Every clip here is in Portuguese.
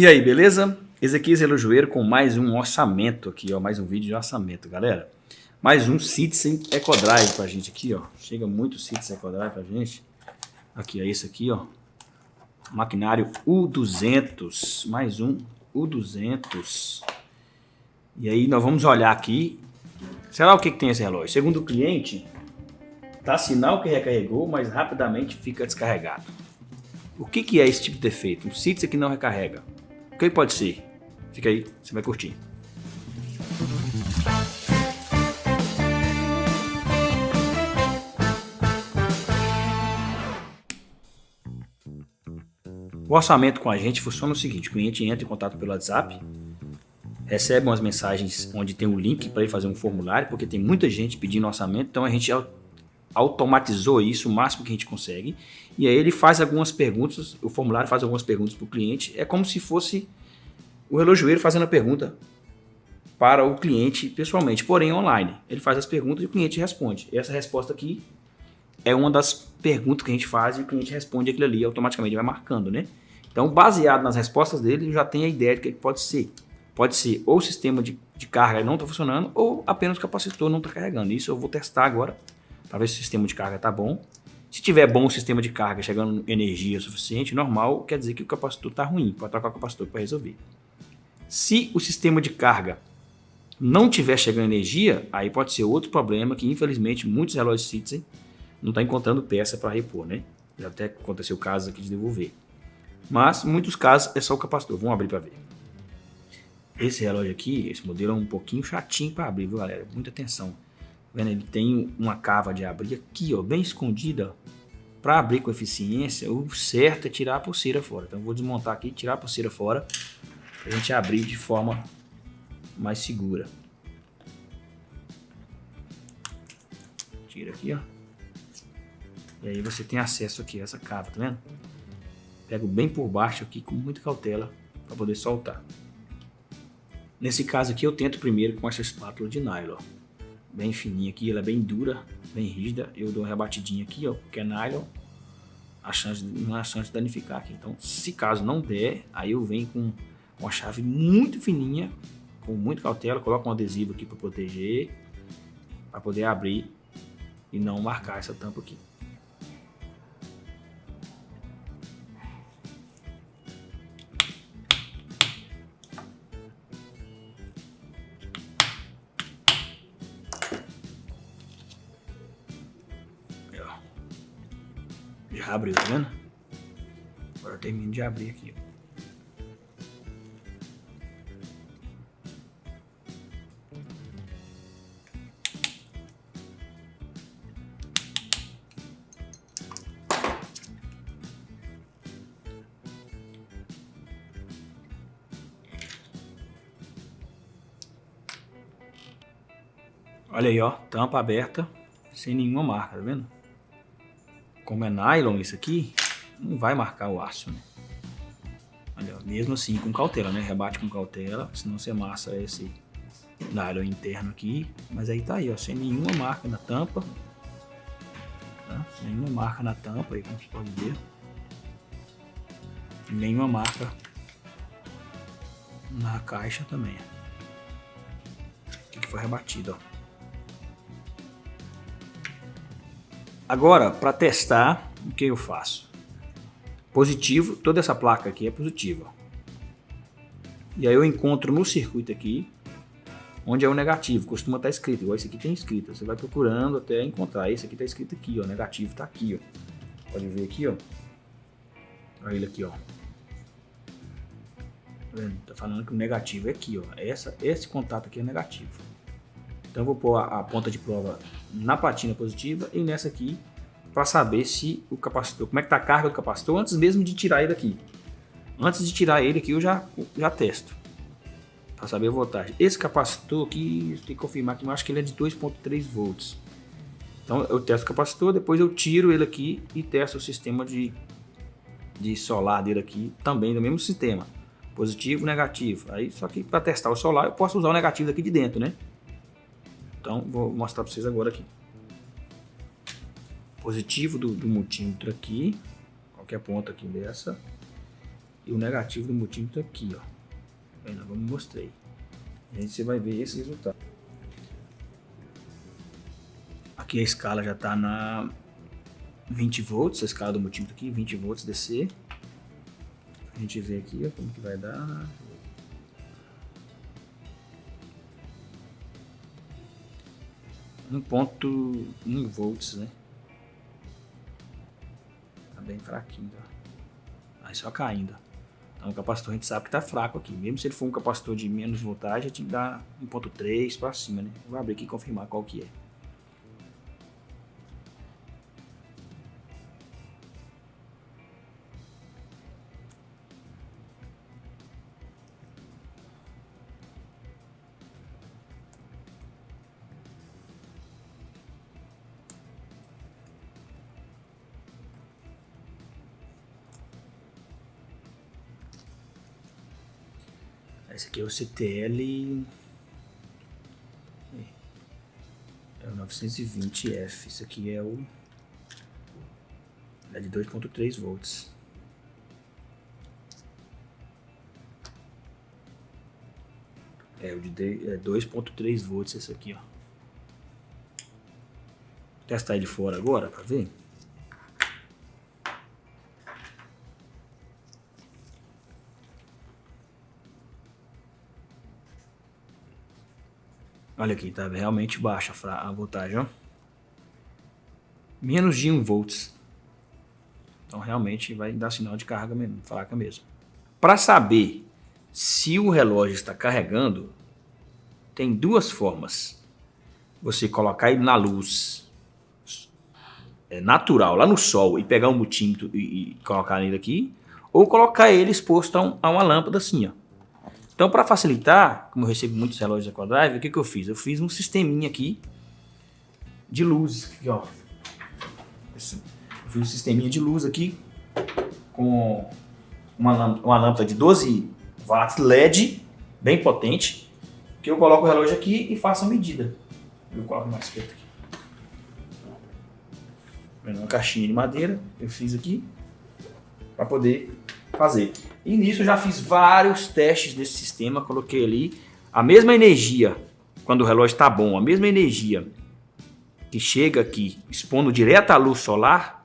E aí, beleza? Ezequias Relojoeiro com mais um orçamento aqui, ó, mais um vídeo de orçamento, galera. Mais um Citizen EcoDrive pra gente aqui, ó. Chega muito Citizen EcoDrive pra gente. Aqui, é esse aqui, ó. Maquinário U200, mais um U200. E aí nós vamos olhar aqui. Será o que, que tem esse relógio? Segundo o cliente, tá sinal que recarregou, mas rapidamente fica descarregado. O que, que é esse tipo de defeito? Um Citizen que não recarrega. O que pode ser? Fica aí, você vai curtir. O orçamento com a gente funciona o seguinte, o cliente entra em contato pelo WhatsApp, recebe umas mensagens onde tem um link para ele fazer um formulário, porque tem muita gente pedindo orçamento, então a gente automatizou isso o máximo que a gente consegue, e aí ele faz algumas perguntas, o formulário faz algumas perguntas para o cliente, é como se fosse o relojoeiro fazendo a pergunta para o cliente pessoalmente, porém online. Ele faz as perguntas e o cliente responde. Essa resposta aqui é uma das perguntas que a gente faz e o cliente responde aquilo ali, automaticamente vai marcando, né? Então, baseado nas respostas dele, já tem a ideia de que ele pode ser. Pode ser ou o sistema de, de carga não está funcionando ou apenas o capacitor não está carregando. Isso eu vou testar agora para ver se o sistema de carga está bom. Se tiver bom o sistema de carga, chegando energia suficiente, normal, quer dizer que o capacitor está ruim, pode trocar o capacitor para resolver. Se o sistema de carga não tiver chegando energia, aí pode ser outro problema que infelizmente muitos relógios Citizen não estão tá encontrando peça para repor, né? Já até aconteceu casos aqui de devolver. Mas, muitos casos, é só o capacitor. Vamos abrir para ver. Esse relógio aqui, esse modelo é um pouquinho chatinho para abrir, viu, galera? Muita atenção. Tá vendo? Ele tem uma cava de abrir aqui, ó, bem escondida. Para abrir com eficiência, o certo é tirar a pulseira fora. Então, vou desmontar aqui, tirar a pulseira fora a gente abrir de forma mais segura. Tira aqui, ó. E aí você tem acesso aqui a essa cava, tá vendo? Pego bem por baixo aqui com muita cautela para poder soltar. Nesse caso aqui eu tento primeiro com essa espátula de nylon. Bem fininha aqui, ela é bem dura, bem rígida. Eu dou uma rebatidinha aqui, ó, porque é nylon. A chance, não há chance de danificar aqui. Então, se caso não der, aí eu venho com uma chave muito fininha, com muita cautela, coloca um adesivo aqui para proteger, para poder abrir e não marcar essa tampa aqui. Já abriu, tá vendo? Agora eu termino de abrir aqui. Olha aí, ó, tampa aberta, sem nenhuma marca, tá vendo? Como é nylon isso aqui, não vai marcar o aço, né? Olha, mesmo assim, com cautela, né? Rebate com cautela, senão você amassa esse nylon interno aqui. Mas aí tá aí, ó, sem nenhuma marca na tampa. Tá? Nenhuma marca na tampa aí, como você pode ver. Nenhuma marca na caixa também. Aqui que foi rebatido, ó. Agora, para testar, o que eu faço? Positivo, toda essa placa aqui é positiva. E aí eu encontro no circuito aqui, onde é o negativo, costuma estar tá escrito, igual esse aqui tem escrito. Você vai procurando até encontrar. Esse aqui está escrito aqui, ó, negativo está aqui, ó. Pode ver aqui, ó. Olha ele aqui, ó. Tá, tá falando que o negativo é aqui, ó. Essa, esse contato aqui é negativo. Então eu vou pôr a, a ponta de prova na platina positiva e nessa aqui para saber se o capacitor, como é que está a carga do capacitor antes mesmo de tirar ele aqui. Antes de tirar ele aqui eu já, já testo para saber a voltagem. Esse capacitor aqui, tem que confirmar que eu acho que ele é de 2.3 volts. Então eu testo o capacitor, depois eu tiro ele aqui e testo o sistema de, de solar dele aqui, também do mesmo sistema. Positivo, negativo. Aí só que para testar o solar eu posso usar o negativo daqui de dentro, né? Então, vou mostrar para vocês agora aqui. Positivo do, do multímetro aqui, qualquer ponta aqui dessa. E o negativo do multímetro aqui, ó. Aí nós vamos mostrei. E aí você vai ver esse resultado. Aqui a escala já está na 20 volts, a escala do multímetro aqui, 20 volts DC. A gente vê aqui ó, como que vai dar. Um ponto um volts, né? Tá bem fraquinho, ó. Aí só caindo. Então o capacitor a gente sabe que tá fraco aqui. Mesmo se ele for um capacitor de menos voltagem, a gente dá 1.3 para cima, né? Vou abrir aqui e confirmar qual que é. Esse aqui é o CTL... É o 920F. Isso aqui é o... É de 2.3 volts. É o de 2.3 é volts esse aqui, ó. Vou testar ele fora agora para ver. Olha aqui, tá realmente baixa a voltagem, ó. Menos de 1 volts. Então realmente vai dar sinal de carga fraca mesmo. Para saber se o relógio está carregando, tem duas formas. Você colocar ele na luz é, natural, lá no sol, e pegar um multímetro e, e colocar ele aqui, ou colocar ele exposto a, um, a uma lâmpada assim, ó. Então, para facilitar, como eu recebo muitos relógios da Quadrive, o que, que eu fiz? Eu fiz um sisteminha aqui de luz. Aqui, ó. Eu fiz um sisteminha de luz aqui com uma uma lâmpada de 12 watts LED, bem potente, que eu coloco o relógio aqui e faço a medida. Eu coloco mais perto aqui. Uma caixinha de madeira, eu fiz aqui, para poder fazer. E nisso eu já fiz vários testes desse sistema, coloquei ali a mesma energia, quando o relógio está bom, a mesma energia que chega aqui expondo direto à luz solar,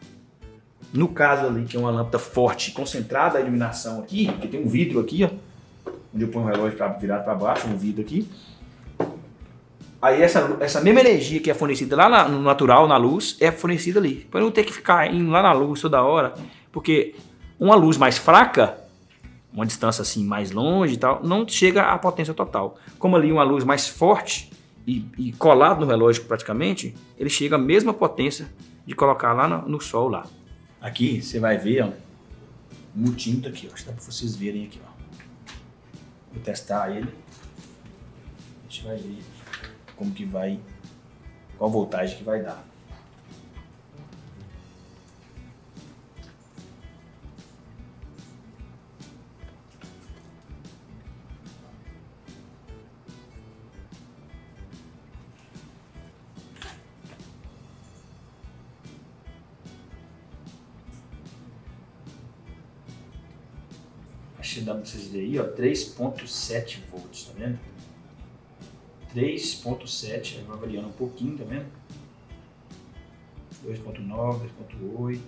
no caso ali que é uma lâmpada forte, concentrada a iluminação aqui, que tem um vidro aqui, ó, onde eu ponho o relógio pra, virado para baixo, um vidro aqui, Aí essa, essa mesma energia que é fornecida lá na, no natural, na luz, é fornecida ali. Para não ter que ficar indo lá na luz toda hora. Porque uma luz mais fraca, uma distância assim mais longe e tal, não chega à potência total. Como ali uma luz mais forte e, e colado no relógio praticamente, ele chega à mesma potência de colocar lá no, no sol lá. Aqui você vai ver ó, o multímetro aqui, ó, dá para vocês verem aqui. Ó. Vou testar ele. A gente vai ver como que vai, qual voltagem que vai dar. Que dá pra vocês verem aí, ó, 3.7 volts, tá vendo? 3.7, vai variando um pouquinho, tá vendo? 2.9, 2.8.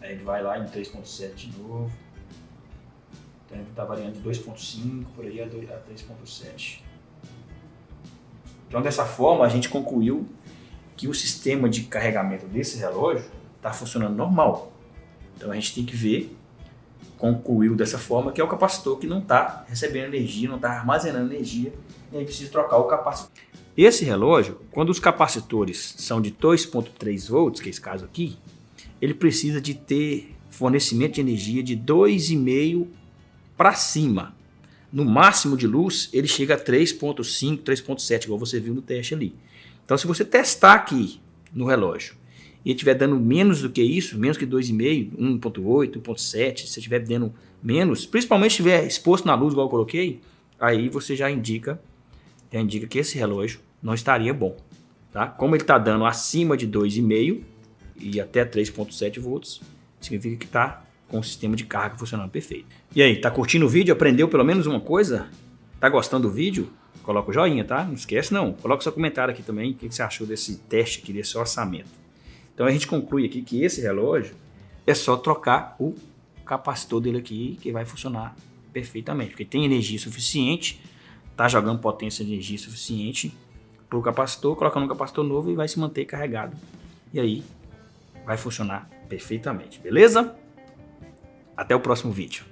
Aí ele vai lá em 3.7 de novo. Então ele tá variando de 2.5 por aí a 3.7. Então dessa forma a gente concluiu que o sistema de carregamento desse relógio está funcionando normal. Então a gente tem que ver, concluiu dessa forma, que é o capacitor que não está recebendo energia, não está armazenando energia, e aí precisa trocar o capacitor. Esse relógio, quando os capacitores são de 2.3 volts, que é esse caso aqui, ele precisa de ter fornecimento de energia de 2,5 para cima. No máximo de luz, ele chega a 3.5, 3.7, igual você viu no teste ali. Então, se você testar aqui no relógio e estiver dando menos do que isso, menos que 2,5, 1,8, 1,7, se estiver dando menos, principalmente se estiver exposto na luz, igual eu coloquei, aí você já indica, já indica que esse relógio não estaria bom. Tá? Como ele está dando acima de 2,5 e até 3,7 volts, significa que está com o sistema de carga funcionando perfeito. E aí, tá curtindo o vídeo? Aprendeu pelo menos uma coisa? Tá gostando do vídeo? Coloca o joinha, tá? Não esquece não. Coloca seu comentário aqui também, o que você achou desse teste aqui, desse orçamento. Então a gente conclui aqui que esse relógio é só trocar o capacitor dele aqui que vai funcionar perfeitamente, porque tem energia suficiente, tá jogando potência de energia suficiente para o capacitor, colocando um capacitor novo e vai se manter carregado. E aí vai funcionar perfeitamente, beleza? Até o próximo vídeo.